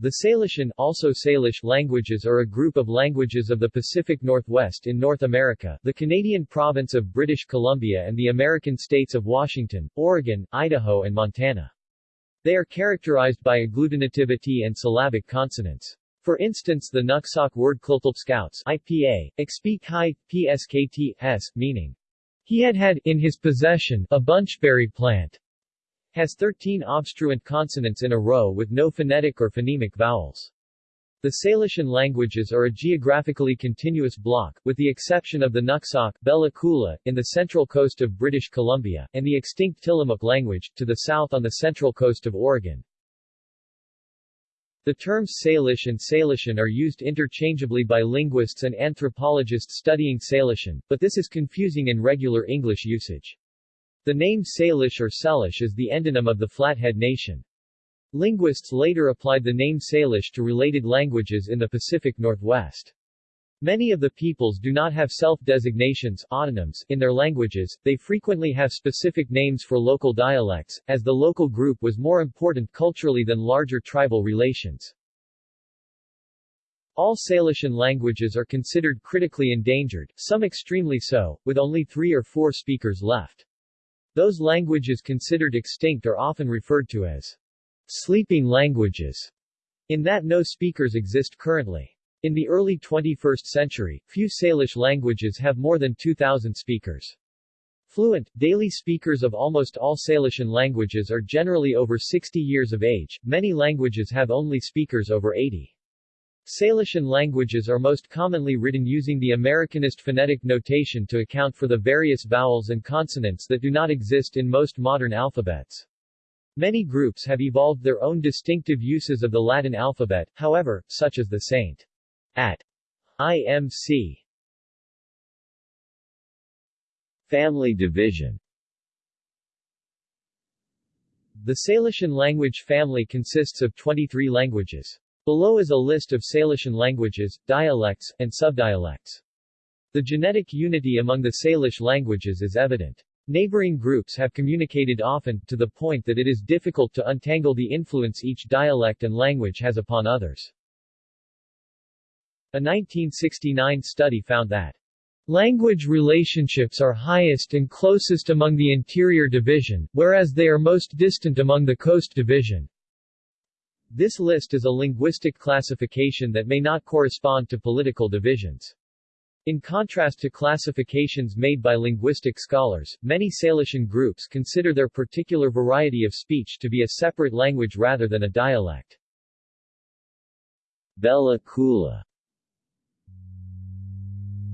The Salishan also Salish languages are a group of languages of the Pacific Northwest in North America, the Canadian province of British Columbia and the American states of Washington, Oregon, Idaho and Montana. They are characterized by agglutinativity and syllabic consonants. For instance the Nuxalk word Scouts IPA, Expeak High, PSKT, S, meaning, he had had in his possession a bunchberry plant, has 13 obstruent consonants in a row with no phonetic or phonemic vowels. The Salishan languages are a geographically continuous block, with the exception of the Nuxalk Bella in the central coast of British Columbia, and the extinct Tillamook language, to the south on the central coast of Oregon. The terms Salish and Salishan are used interchangeably by linguists and anthropologists studying Salishan, but this is confusing in regular English usage. The name Salish or Salish is the endonym of the Flathead Nation. Linguists later applied the name Salish to related languages in the Pacific Northwest. Many of the peoples do not have self-designations autonyms, in their languages, they frequently have specific names for local dialects, as the local group was more important culturally than larger tribal relations. All Salishan languages are considered critically endangered, some extremely so, with only three or four speakers left. Those languages considered extinct are often referred to as sleeping languages, in that no speakers exist currently. In the early 21st century, few Salish languages have more than 2,000 speakers. Fluent, daily speakers of almost all Salishan languages are generally over 60 years of age, many languages have only speakers over 80. Salishan languages are most commonly written using the Americanist phonetic notation to account for the various vowels and consonants that do not exist in most modern alphabets. Many groups have evolved their own distinctive uses of the Latin alphabet, however, such as the St. At IMC. Family division The Salishan language family consists of 23 languages. Below is a list of Salishan languages, dialects, and subdialects. The genetic unity among the Salish languages is evident. Neighboring groups have communicated often, to the point that it is difficult to untangle the influence each dialect and language has upon others. A 1969 study found that Language relationships are highest and closest among the interior division, whereas they are most distant among the coast division. This list is a linguistic classification that may not correspond to political divisions. In contrast to classifications made by linguistic scholars, many Salishan groups consider their particular variety of speech to be a separate language rather than a dialect. Bella Coola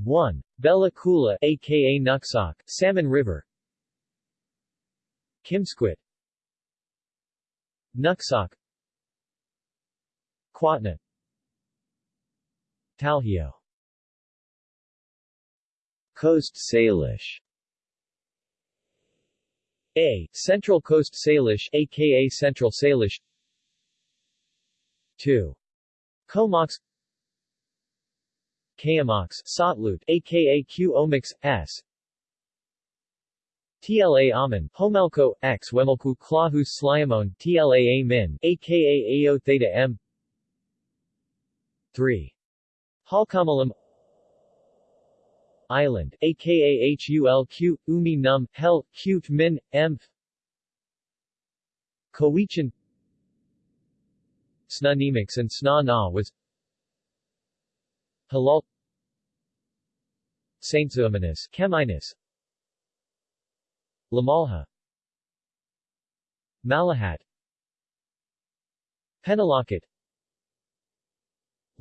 1. Bella Coola aka Nuxalk, Salmon River Kimsquit Nuxalk Quatna. Talhio. Coast Salish. A. Central Coast Salish aka Central Salish. 2. Comox. Kayamox Sotlut aka Q Omix S. TLA Aman, Homelko, X Wemelku Klahus Sliamon, TLA Min, aka Ao Theta M 3. Halkomelem Island, aka Hulq, Umi Num, Hel, Qt Min, M Cowichan Snunemics and Sna Na was Halal Saint Zoominus, Chemainus Lamalha Malahat Penelakut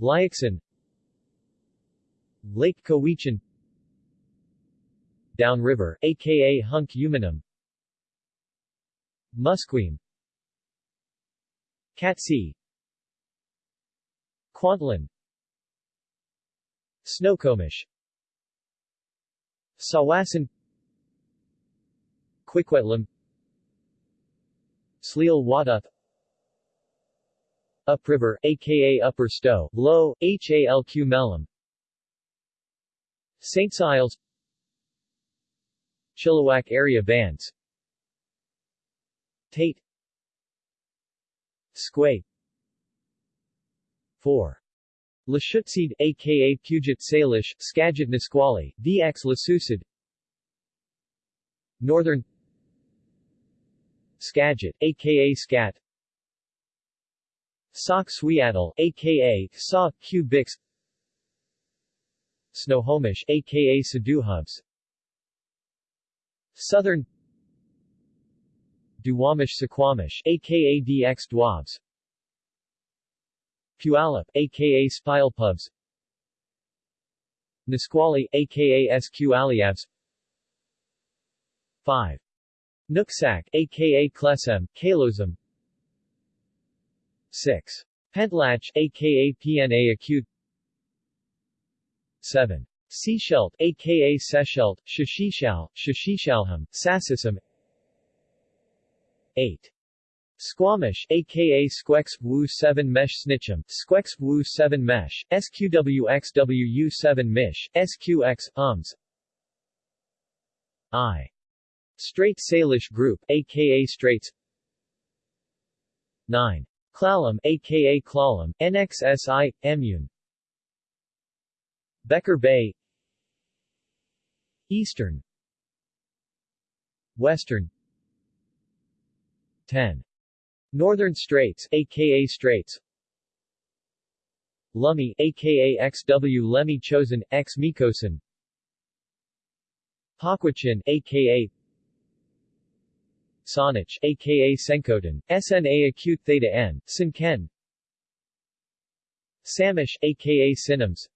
Liaxin Lake Cowichan Downriver, aka Hunk Umanum Musqueam Catsi Kwantlen Snoqualmie Sawasan Quiquetlam Wadath Upriver, aka Upper Stowe, Low, Halq Mellam St. Siles. Chilliwack area bands Tate. Squay. 4. Lushootseed, aka Puget Salish, Skagit Nisqually, DX Lasusid Northern. Skagit, aka Skat Sauk Suiattle, aka Saw Q Bix Snohomish, aka Saduhubs Southern Duwamish Suquamish, aka DX Dwabs Puyallup, aka Spilepubs Nisqually, aka Squaliabs 5. Nooksack, aka Klesem, Kalosem 6. Pentlach, aka PNA Acute 7. Sechelt, aka Seshelt, Shashishal, Shashishalham, Sassism 8. Squamish, aka Squex Wu 7 Mesh Snitchum, Squex Wu 7 Mesh, SQWXWU 7 Mish, SQX, UMS I. Strait Salish Group, aka Straits 9. Klallam, aka Klallam, NXSI, Emun. Becher Bay. Eastern. Western. 10. Northern Straits, aka Straits. Lummi, aka XW Lemmy Chosen, X Mikosan Paquachin, aka Saanich, aka Senkotan, SNA acute theta n, Sinken. Samish, aka Sinims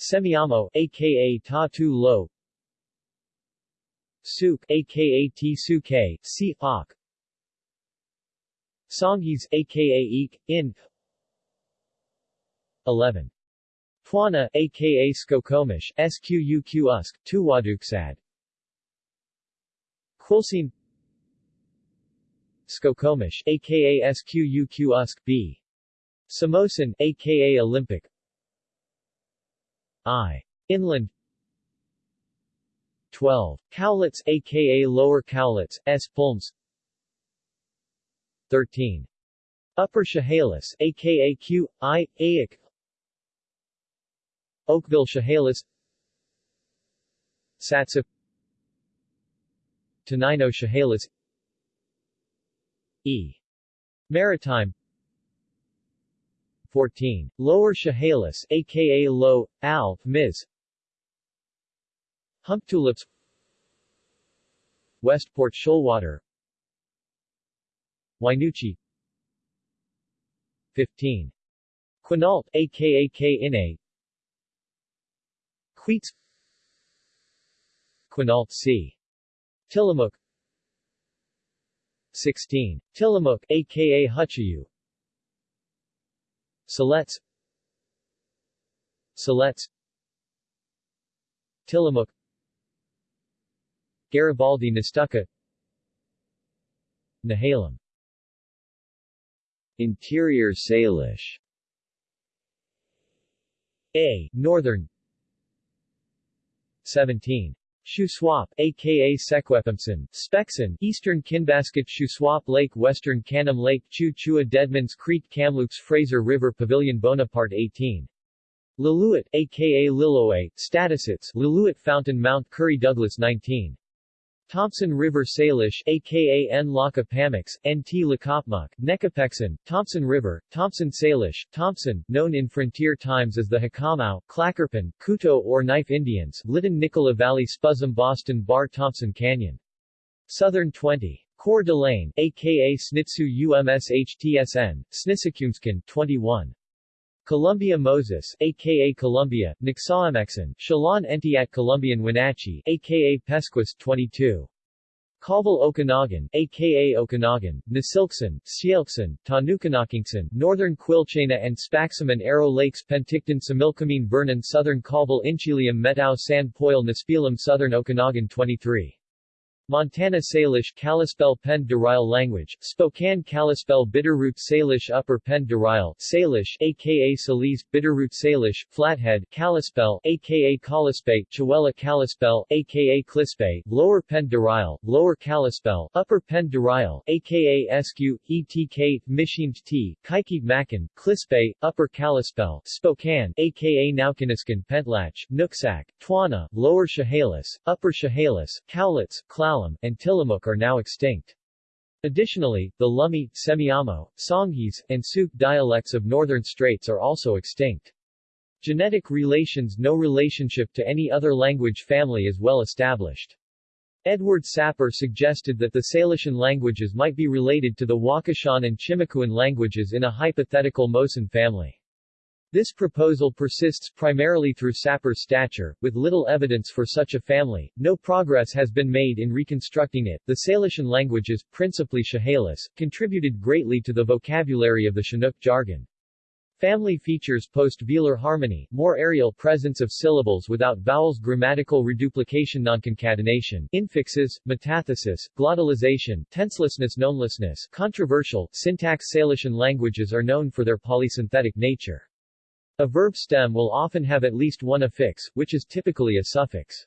Semiahmo, aka Tatu Lo. Sooke, aka T-Suke, Si Ak Songhees, aka Eek, In 11. Twana, aka Skokomish, Squq Usk, Tuwaduksad Quilcene Skokomish, aka Squq Usk B. Tsamosan, aka Olympic I. Inland 12. Cowlitz, aka Lower Cowlitz, S. Pulms 13. Upper Chehalis, aka Q, I, Aik Oakville Chehalis Satsop Tenino Chehalis E. Maritime 14. Lower Chehalis, aka Low, Al, Ms. Humptulips Westport Shoalwater Wynoochee 15. Quinault, aka K-Ine Queets Quinault C. Tillamook. 16. Tillamook, aka Hutchayu Siletz Siletz Tillamook. Garibaldi Nestucca. Nehalem. Interior Salish. A. Northern. 17. Shuswap, aka Sequepumson, Spexon, Eastern Kinbasket Shuswap Lake Western Canim Lake Chu Chua Deadmans Creek Kamloops Fraser River Pavilion Bonaparte 18. Lillooet, aka Liloe, Statusits, Lillooet Fountain Mount Currie Douglas 19. Thompson River Salish, aka N. N.T. Lakapmuk, Nekapexon, Thompson River, Thompson Salish, Thompson, known in frontier times as the Hakamau, Clackerpan, Kuto or Knife Indians, Lytton Nicola Valley Spuzzum Boston Bar Thompson Canyon. Southern 20. Coeur d'Alene, aka Snitsu UMSHTSN, Snisakumskin, 21. Columbia Moses, aka Columbia, Nixaamexan, Shalon Entiat Columbian Wenatchee, aka Pesquis 22. Colville Okanagan, aka Okanagan, Nasilkson, Sielkson, Tanukanakingson, Northern Quilchena and Spaxaman Arrow Lakes Penticton Similkameen Vernon Southern Colville Inchelium Methow San Poil Nespelem Southern Okanagan 23. Montana Salish Kalispel Pend d'Oreille language, Spokane Kalispel Bitterroot Salish Upper Pend d'Oreille, Salish, aka Salise, Bitterroot Salish, Flathead, Kalispel, aka Kalispay, Chewelah Kalispel, aka Clispe, Lower Pend d'Oreille, Lower Kalispel, Upper Pend d'Oreille, aka Eskew, ETK, Mishimt T, Kaikib Makin, Clispe, Upper Kalispel, Spokane, aka Naukaniskan Pentlach, Nooksack, Twana, Lower Chehalis, Upper Chehalis, Cowlitz, Clallam, and Tillamook are now extinct. Additionally, the Lummi, Semiahmo, Songhees, and Sooke dialects of northern Straits are also extinct. Genetic relations No relationship to any other language family is well established. Edward Sapir suggested that the Salishan languages might be related to the Wakashan and Chimakuan languages in a hypothetical Mosan family. This proposal persists primarily through Sapir's stature, with little evidence for such a family. No progress has been made in reconstructing it. The Salishan languages, principally Chehalis, contributed greatly to the vocabulary of the Chinook jargon. Family features post-velar harmony, more aerial presence of syllables without vowels grammatical reduplication nonconcatenation, infixes, metathesis, glottalization, tenselessness nounlessness controversial, syntax Salishan languages are known for their polysynthetic nature. A verb stem will often have at least one affix, which is typically a suffix.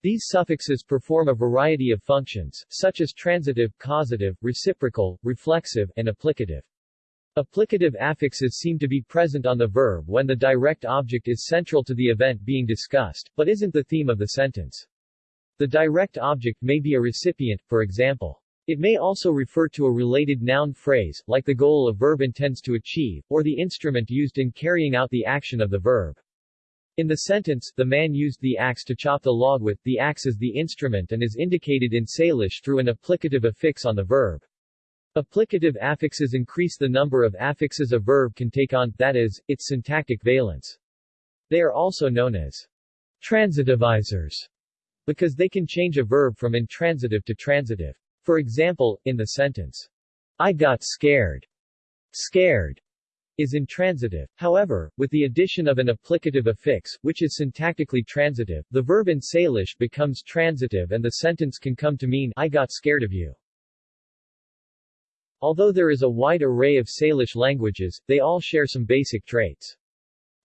These suffixes perform a variety of functions, such as transitive, causative, reciprocal, reflexive, and applicative. Applicative affixes seem to be present on the verb when the direct object is central to the event being discussed, but isn't the theme of the sentence. The direct object may be a recipient, for example. It may also refer to a related noun phrase, like the goal a verb intends to achieve, or the instrument used in carrying out the action of the verb. In the sentence, the man used the axe to chop the log with, the axe is the instrument and is indicated in Salish through an applicative affix on the verb. Applicative affixes increase the number of affixes a verb can take on, that is, its syntactic valence. They are also known as transitivizers, because they can change a verb from intransitive to transitive. For example, in the sentence, I got scared, scared is intransitive. However, with the addition of an applicative affix, which is syntactically transitive, the verb in Salish becomes transitive and the sentence can come to mean I got scared of you. Although there is a wide array of Salish languages, they all share some basic traits.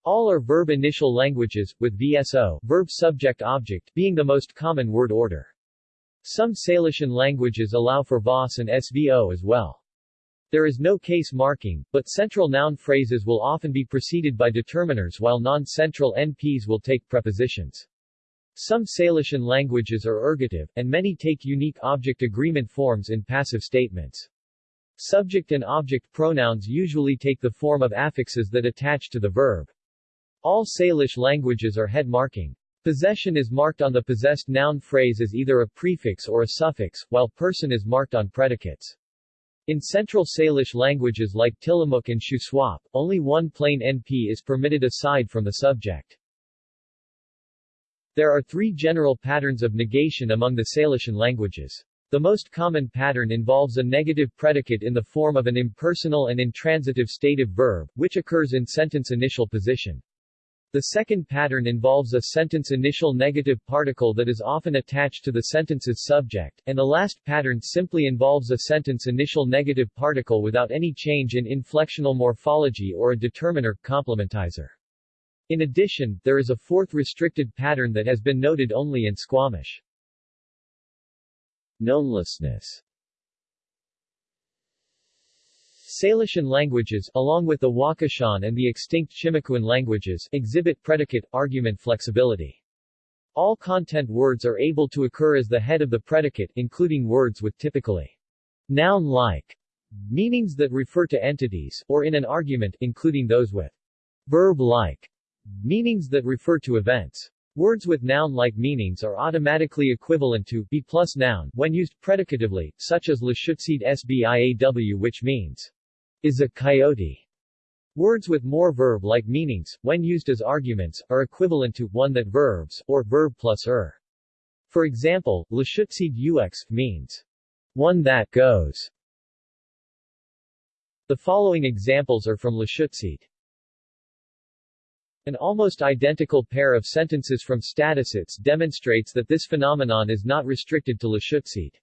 All are verb initial languages, with VSO verb subject object being the most common word order. Some Salishan languages allow for VOS and SVO as well. There is no case marking, but central noun phrases will often be preceded by determiners while non-central NPs will take prepositions. Some Salishan languages are ergative, and many take unique object agreement forms in passive statements. Subject and object pronouns usually take the form of affixes that attach to the verb. All Salish languages are head marking. Possession is marked on the possessed noun phrase as either a prefix or a suffix, while person is marked on predicates. In Central Salish languages like Tillamook and Shuswap, only one plain NP is permitted aside from the subject. There are three general patterns of negation among the Salishan languages. The most common pattern involves a negative predicate in the form of an impersonal and intransitive stative verb, which occurs in sentence initial position. The second pattern involves a sentence initial negative particle that is often attached to the sentence's subject, and the last pattern simply involves a sentence initial negative particle without any change in inflectional morphology or a determiner, complementizer. In addition, there is a fourth restricted pattern that has been noted only in Squamish. Nounlessness Salishan languages, along with the Wakashan and the extinct Chimakuan languages, exhibit predicate-argument flexibility. All content words are able to occur as the head of the predicate, including words with typically noun-like meanings that refer to entities, or in an argument, including those with verb-like meanings that refer to events. Words with noun-like meanings are automatically equivalent to be plus noun when used predicatively, such as Lushootseed sbiaw which means is a coyote. Words with more verb-like meanings, when used as arguments, are equivalent to one that verbs, or verb plus er. For example, Lushootseed ux means one that goes. The following examples are from Lushootseed. An almost identical pair of sentences from Statistics demonstrates that this phenomenon is not restricted to Lushootseed.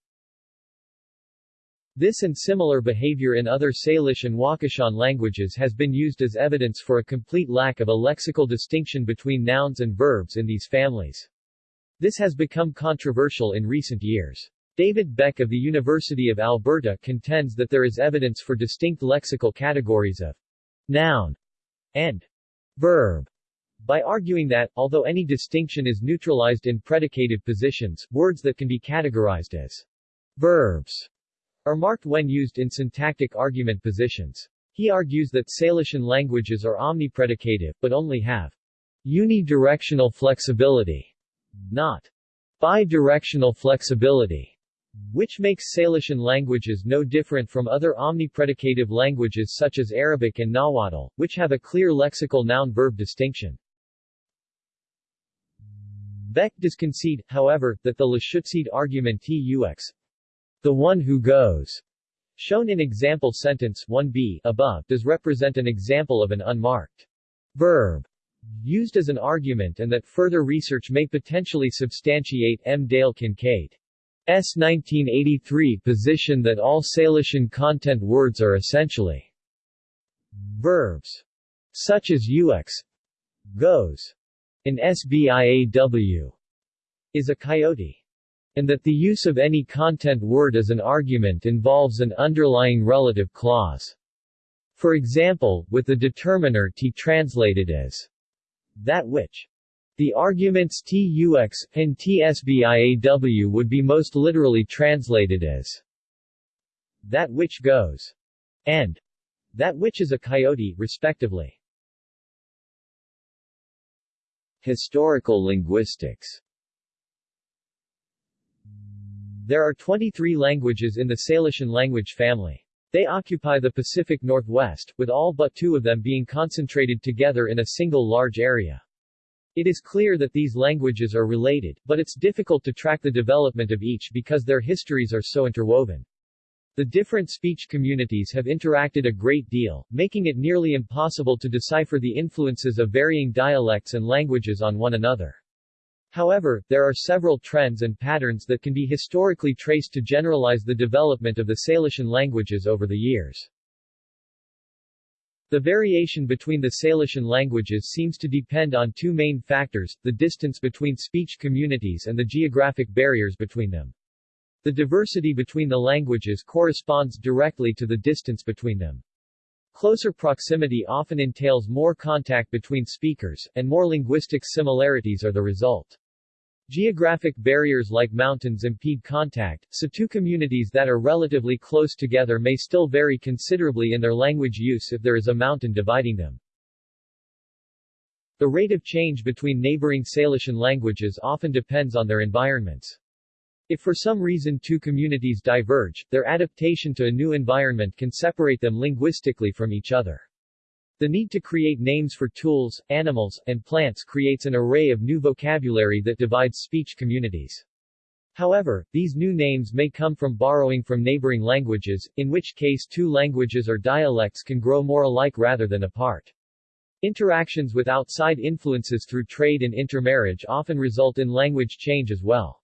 This and similar behavior in other Salish and Wakashan languages has been used as evidence for a complete lack of a lexical distinction between nouns and verbs in these families. This has become controversial in recent years. David Beck of the University of Alberta contends that there is evidence for distinct lexical categories of noun and verb by arguing that, although any distinction is neutralized in predicative positions, words that can be categorized as verbs are marked when used in syntactic argument positions. He argues that Salishan languages are omnipredicative, but only have unidirectional flexibility, not bidirectional flexibility, which makes Salishan languages no different from other omnipredicative languages such as Arabic and Nahuatl, which have a clear lexical noun-verb distinction. Beck does concede, however, that the Lushootseed argument TUX, the one who goes, shown in example sentence 1b above, does represent an example of an unmarked verb used as an argument and that further research may potentially substantiate M. Dale Kinkade's 1983 position that all Salishan content words are essentially verbs, such as ux, goes, and sbiaw, is a coyote and that the use of any content word as an argument involves an underlying relative clause. For example, with the determiner t translated as that which. The arguments tux and tsbiaw would be most literally translated as that which goes and that which is a coyote, respectively. Historical linguistics there are 23 languages in the Salishan language family. They occupy the Pacific Northwest, with all but two of them being concentrated together in a single large area. It is clear that these languages are related, but it's difficult to track the development of each because their histories are so interwoven. The different speech communities have interacted a great deal, making it nearly impossible to decipher the influences of varying dialects and languages on one another. However, there are several trends and patterns that can be historically traced to generalize the development of the Salishan languages over the years. The variation between the Salishan languages seems to depend on two main factors, the distance between speech communities and the geographic barriers between them. The diversity between the languages corresponds directly to the distance between them. Closer proximity often entails more contact between speakers, and more linguistic similarities are the result. Geographic barriers like mountains impede contact, so two communities that are relatively close together may still vary considerably in their language use if there is a mountain dividing them. The rate of change between neighboring Salishan languages often depends on their environments. If for some reason two communities diverge, their adaptation to a new environment can separate them linguistically from each other. The need to create names for tools, animals, and plants creates an array of new vocabulary that divides speech communities. However, these new names may come from borrowing from neighboring languages, in which case two languages or dialects can grow more alike rather than apart. Interactions with outside influences through trade and intermarriage often result in language change as well.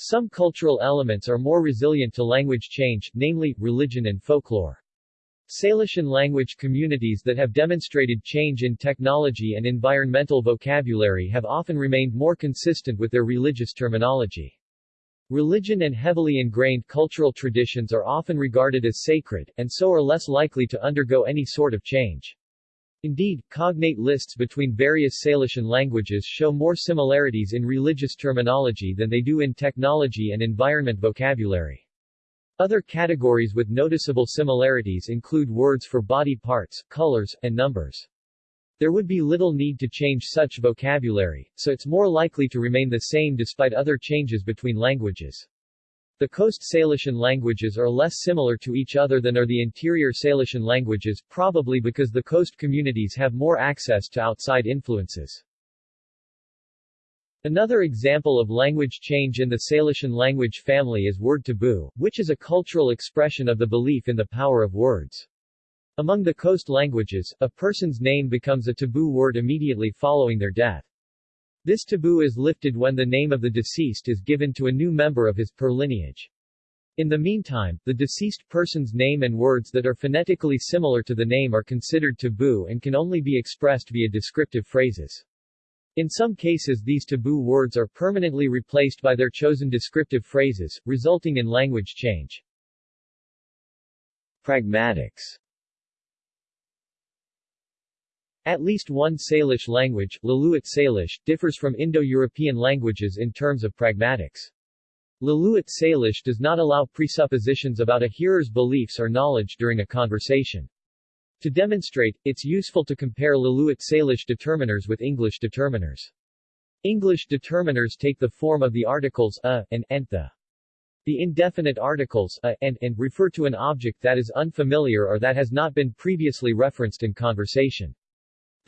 Some cultural elements are more resilient to language change, namely, religion and folklore. Salishan language communities that have demonstrated change in technology and environmental vocabulary have often remained more consistent with their religious terminology. Religion and heavily ingrained cultural traditions are often regarded as sacred, and so are less likely to undergo any sort of change. Indeed, cognate lists between various Salishan languages show more similarities in religious terminology than they do in technology and environment vocabulary. Other categories with noticeable similarities include words for body parts, colors, and numbers. There would be little need to change such vocabulary, so it's more likely to remain the same despite other changes between languages. The Coast Salishan languages are less similar to each other than are the interior Salishan languages, probably because the coast communities have more access to outside influences. Another example of language change in the Salishan language family is word taboo, which is a cultural expression of the belief in the power of words. Among the coast languages, a person's name becomes a taboo word immediately following their death. This taboo is lifted when the name of the deceased is given to a new member of his per lineage. In the meantime, the deceased person's name and words that are phonetically similar to the name are considered taboo and can only be expressed via descriptive phrases. In some cases these taboo words are permanently replaced by their chosen descriptive phrases, resulting in language change. Pragmatics At least one Salish language, Lillooet Salish, differs from Indo-European languages in terms of pragmatics. Lillooet Salish does not allow presuppositions about a hearer's beliefs or knowledge during a conversation. To demonstrate, it's useful to compare Lillooet Salish determiners with English determiners. English determiners take the form of the articles a and the. The indefinite articles a and and refer to an object that is unfamiliar or that has not been previously referenced in conversation.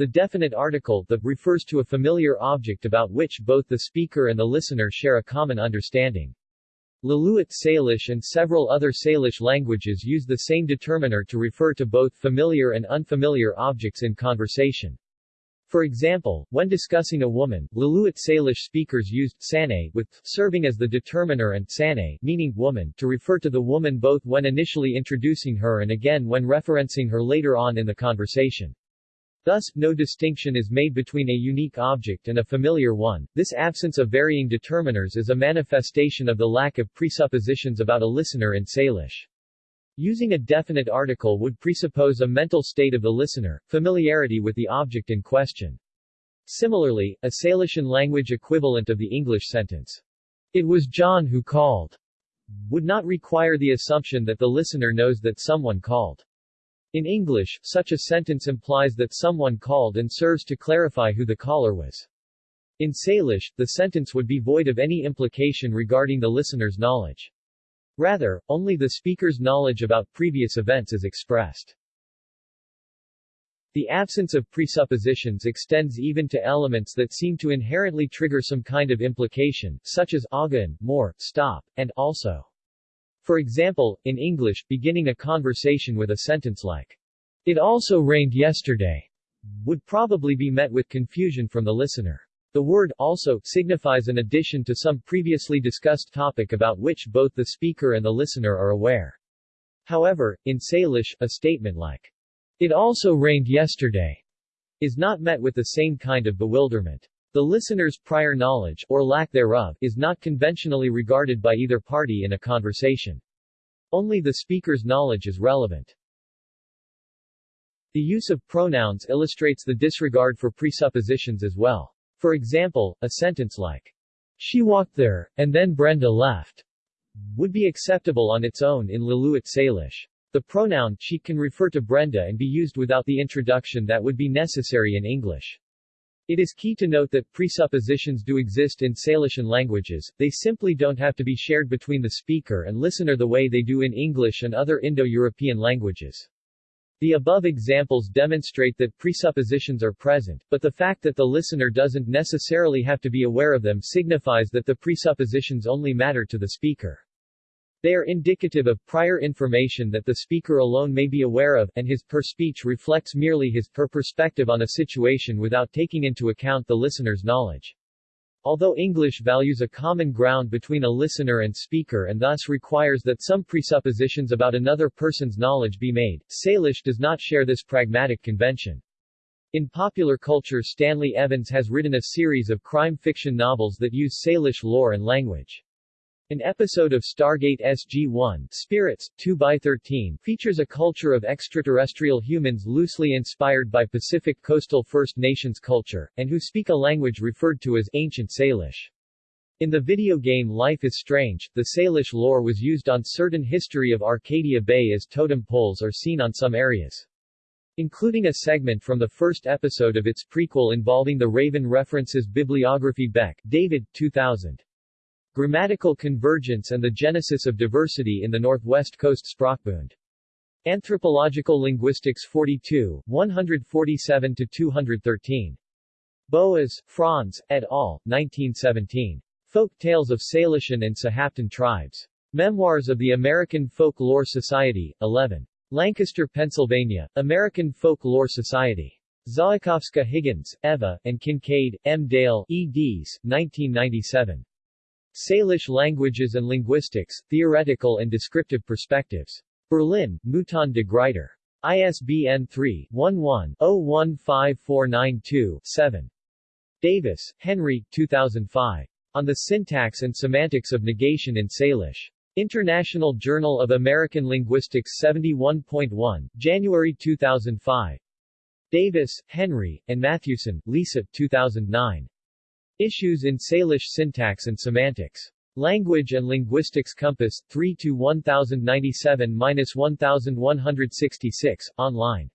The definite article the refers to a familiar object about which both the speaker and the listener share a common understanding. Lillooet Salish and several other Salish languages use the same determiner to refer to both familiar and unfamiliar objects in conversation. For example, when discussing a woman, Lillooet Salish speakers used sane with serving as the determiner and sane meaning woman to refer to the woman both when initially introducing her and again when referencing her later on in the conversation. Thus, no distinction is made between a unique object and a familiar one. This absence of varying determiners is a manifestation of the lack of presuppositions about a listener in Salish. Using a definite article would presuppose a mental state of the listener, familiarity with the object in question. Similarly, a Salishan language equivalent of the English sentence, It was John who called, would not require the assumption that the listener knows that someone called. In English, such a sentence implies that someone called and serves to clarify who the caller was. In Salish, the sentence would be void of any implication regarding the listener's knowledge. Rather, only the speaker's knowledge about previous events is expressed. The absence of presuppositions extends even to elements that seem to inherently trigger some kind of implication, such as agan, more, stop, and also. For example, in English, beginning a conversation with a sentence like, It also rained yesterday, would probably be met with confusion from the listener. The word also signifies an addition to some previously discussed topic about which both the speaker and the listener are aware. However, in Salish, a statement like, It also rained yesterday, is not met with the same kind of bewilderment. The listener's prior knowledge, or lack thereof, is not conventionally regarded by either party in a conversation. Only the speaker's knowledge is relevant. The use of pronouns illustrates the disregard for presuppositions as well. For example, a sentence like, She walked there, and then Brenda left, would be acceptable on its own in Lillooet Salish. The pronoun she can refer to Brenda and be used without the introduction that would be necessary in English. It is key to note that presuppositions do exist in Salishan languages, they simply don't have to be shared between the speaker and listener the way they do in English and other Indo-European languages. The above examples demonstrate that presuppositions are present, but the fact that the listener doesn't necessarily have to be aware of them signifies that the presuppositions only matter to the speaker. They are indicative of prior information that the speaker alone may be aware of, and his per speech reflects merely his per perspective on a situation without taking into account the listener's knowledge. Although English values a common ground between a listener and speaker and thus requires that some presuppositions about another person's knowledge be made, Salish does not share this pragmatic convention. In popular culture Stanley Evans has written a series of crime fiction novels that use Salish lore and language. An episode of Stargate SG-1, Spirits, 2x13, features a culture of extraterrestrial humans loosely inspired by Pacific Coastal First Nations culture, and who speak a language referred to as Ancient Salish. In the video game Life is Strange, the Salish lore was used on certain history of Arcadia Bay as totem poles are seen on some areas. Including a segment from the first episode of its prequel involving the Raven references bibliography Beck, David, 2000. Grammatical Convergence and the Genesis of Diversity in the Northwest Coast Sprachbund. Anthropological Linguistics 42, 147-213. Boas, Franz, et al., 1917. Folk Tales of Salishan and Sahaptin Tribes. Memoirs of the American Folk Lore Society, 11. Lancaster, Pennsylvania, American Folk-Lore Society. Czaykowska-Higgins, Eva, and Kinkade, M. Dale, eds. 1997. Salish Languages and Linguistics, Theoretical and Descriptive Perspectives. Berlin, Mouton de Gruyter. ISBN 3-11-015492-7. Davis, Henry, 2005. On the Syntax and Semantics of Negation in Salish. International Journal of American Linguistics 71.1, January 2005. Davis, Henry, and Matthewson, Lisa, 2009. Issues in Salish Syntax and Semantics. Language and Linguistics Compass, 3 to 1097-1166, online.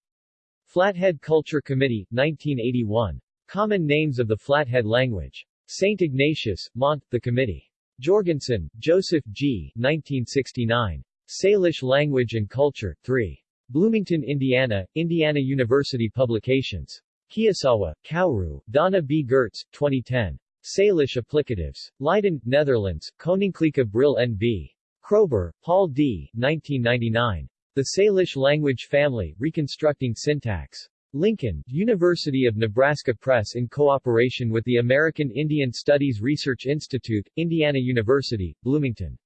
Flathead Culture Committee, 1981. Common Names of the Flathead Language. St. Ignatius, Mont, the Committee. Jorgensen, Joseph G. 1969. Salish Language and Culture, 3. Bloomington, Indiana, Indiana University Publications. Kiyosawa, Kaoru, Donna B. Gerdts, 2010. Salish Applicatives. Leiden, Netherlands, Koninklijke Brill N.B. Kroeber, Paul D. 1999. The Salish Language Family, Reconstructing Syntax. Lincoln, University of Nebraska Press in cooperation with the American Indian Studies Research Institute, Indiana University, Bloomington.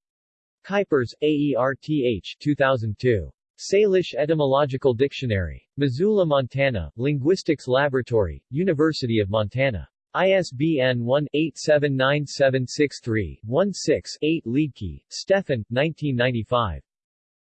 Kuipers, AERTH 2002. Salish Etymological Dictionary. Missoula, Montana, Linguistics Laboratory, University of Montana. ISBN 1-879763-16-8 Liedtke, Stefan, 1995.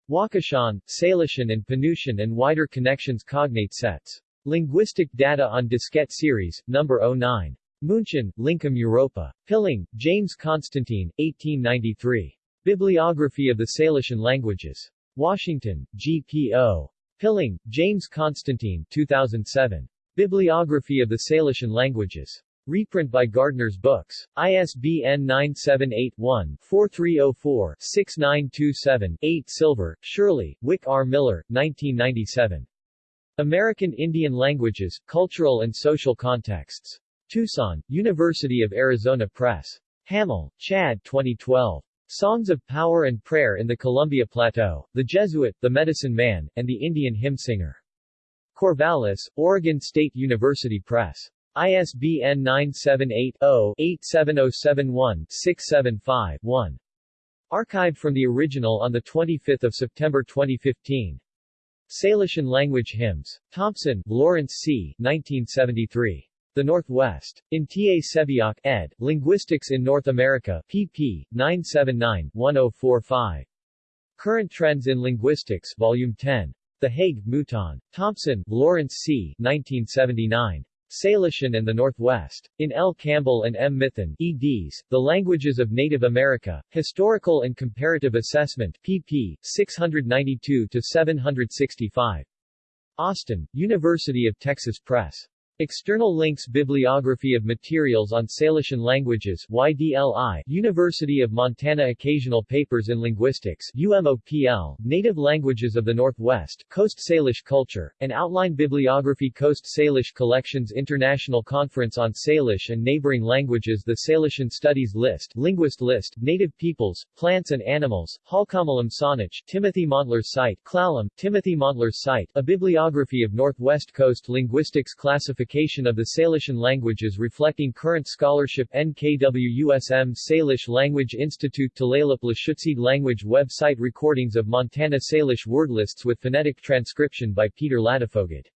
Wakashan, Salishan and Penutian and Wider Connections Cognate Sets. Linguistic Data on Diskette Series, No. 09. München, Lincom Europa. Pilling, James Constantine, 1893. Bibliography of the Salishan Languages. Washington, GPO. Pilling, James Constantine, 2007. Bibliography of the Salishan Languages. Reprint by Gardner's Books. ISBN 978-1-4304-6927-8 Silver, Shirley, Wick R. Miller, 1997. American Indian Languages, Cultural and Social Contexts. Tucson, University of Arizona Press. Hamill, Chad 2012. Songs of Power and Prayer in the Columbia Plateau, The Jesuit, The Medicine Man, and the Indian Hymn Singer. Corvallis, Oregon State University Press. ISBN 978-0-87071-675-1. Archived from the original on 25 September 2015. Salishan Language Hymns. Thompson, Lawrence C. 1973. The Northwest. In T. A. Sebeok, ed., Linguistics in North America, pp. 979-1045. Current Trends in Linguistics, Volume 10. The Hague, Mouton. Thompson, Lawrence C. 1979. Salishan and the Northwest. In L. Campbell and M. Mithun, eds. The Languages of Native America, Historical and Comparative Assessment, pp. 692-765. Austin, University of Texas Press. External links Bibliography of materials on Salishan languages YDLI University of Montana Occasional Papers in Linguistics UMOPL Native Languages of the Northwest Coast Salish Culture and Outline Bibliography Coast Salish Collections International Conference on Salish and Neighboring Languages The Salishan Studies List Linguist List Native Peoples, Plants and Animals Halkomelem Saanich Timothy Montler's Site Clallam, Timothy Montler's Site A Bibliography of Northwest Coast Linguistics Classification Classification of the Salishan languages reflecting current scholarship NKWUSM Salish Language Institute Tulalip Lushootseed Language Website Recordings of Montana Salish wordlists with phonetic transcription by Peter Ladefoged